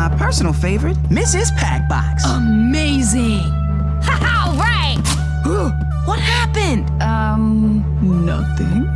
my personal favorite, Mrs. Packbox. Amazing! All right! what happened? Um, nothing.